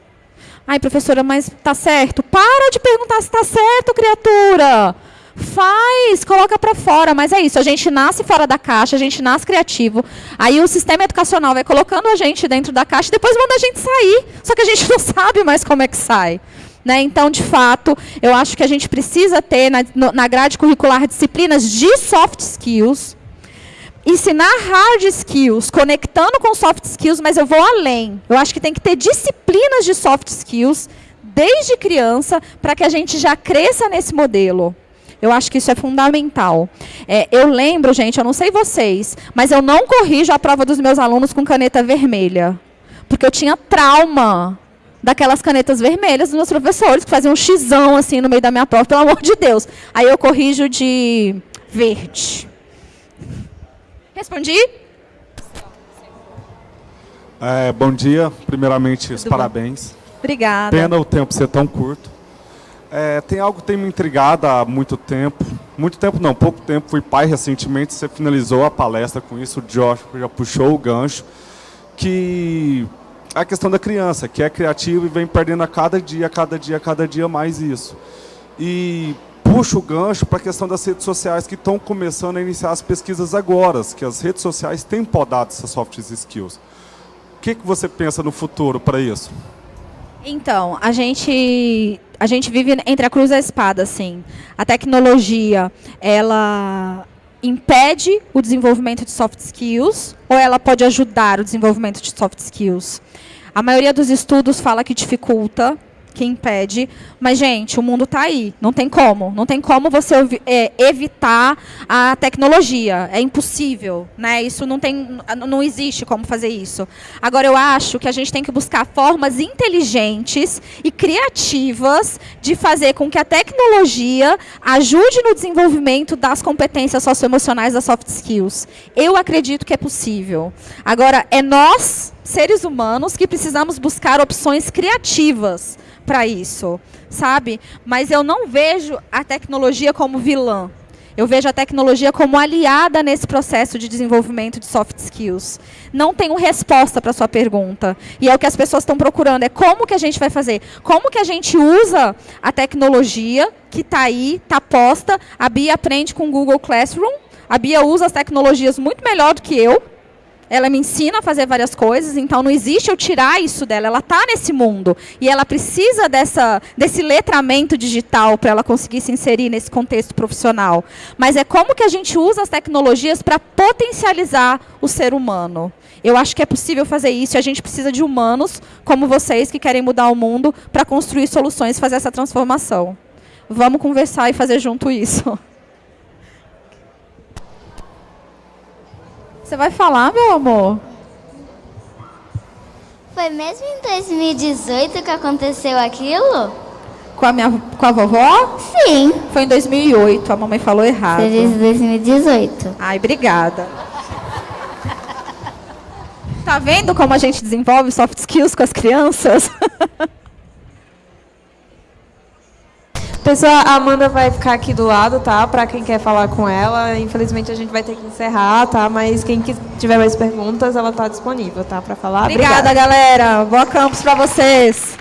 Speaker 1: Ai, professora, mas tá certo? Para de perguntar se está certo, criatura. Faz, coloca para fora, mas é isso, a gente nasce fora da caixa, a gente nasce criativo, aí o sistema educacional vai colocando a gente dentro da caixa e depois manda a gente sair, só que a gente não sabe mais como é que sai. Né? Então, de fato, eu acho que a gente precisa ter na, na grade curricular disciplinas de soft skills, ensinar hard skills, conectando com soft skills, mas eu vou além. Eu acho que tem que ter disciplinas de soft skills desde criança para que a gente já cresça nesse modelo. Eu acho que isso é fundamental. É, eu lembro, gente, eu não sei vocês, mas eu não corrijo a prova dos meus alunos com caneta vermelha. Porque eu tinha trauma daquelas canetas vermelhas dos meus professores, que faziam um xizão assim no meio da minha prova, pelo amor de Deus. Aí eu corrijo de verde. Respondi?
Speaker 3: É, bom dia. Primeiramente, os parabéns.
Speaker 1: Obrigada.
Speaker 3: Pena o tempo ser tão curto. É, tem algo que tem me intrigado há muito tempo. Muito tempo não, pouco tempo. Fui pai recentemente, você finalizou a palestra com isso, o Josh já puxou o gancho. Que é a questão da criança, que é criativa e vem perdendo a cada dia, a cada dia, a cada dia mais isso. E puxa o gancho para a questão das redes sociais que estão começando a iniciar as pesquisas agora, que as redes sociais têm podado essas soft skills. O que, que você pensa no futuro para isso?
Speaker 1: Então, a gente a gente vive entre a cruz e a espada, assim. A tecnologia, ela impede o desenvolvimento de soft skills ou ela pode ajudar o desenvolvimento de soft skills? A maioria dos estudos fala que dificulta, que impede. Mas, gente, o mundo está aí. Não tem como. Não tem como você é, evitar a tecnologia. É impossível. Né? Isso não, tem, não existe como fazer isso. Agora, eu acho que a gente tem que buscar formas inteligentes e criativas de fazer com que a tecnologia ajude no desenvolvimento das competências socioemocionais das soft skills. Eu acredito que é possível. Agora, é nós, seres humanos, que precisamos buscar opções criativas para isso, sabe? Mas eu não vejo a tecnologia como vilã. Eu vejo a tecnologia como aliada nesse processo de desenvolvimento de soft skills. Não tenho resposta para sua pergunta. E é o que as pessoas estão procurando. É como que a gente vai fazer? Como que a gente usa a tecnologia que está aí, está posta. A Bia aprende com o Google Classroom. A Bia usa as tecnologias muito melhor do que eu ela me ensina a fazer várias coisas, então não existe eu tirar isso dela, ela está nesse mundo. E ela precisa dessa, desse letramento digital para ela conseguir se inserir nesse contexto profissional. Mas é como que a gente usa as tecnologias para potencializar o ser humano. Eu acho que é possível fazer isso e a gente precisa de humanos como vocês que querem mudar o mundo para construir soluções e fazer essa transformação. Vamos conversar e fazer junto isso. Você vai falar, meu amor?
Speaker 4: Foi mesmo em 2018 que aconteceu aquilo?
Speaker 1: Com a, minha, com a vovó?
Speaker 4: Sim.
Speaker 1: Foi em 2008, a mamãe falou errado.
Speaker 4: Em 2018.
Speaker 1: Ai, obrigada. tá vendo como a gente desenvolve soft skills com as crianças?
Speaker 5: Pessoal, a Amanda vai ficar aqui do lado, tá? Para quem quer falar com ela. Infelizmente a gente vai ter que encerrar, tá? Mas quem tiver mais perguntas, ela está disponível, tá? Para falar.
Speaker 1: Obrigada, Obrigada, galera. Boa campus para vocês.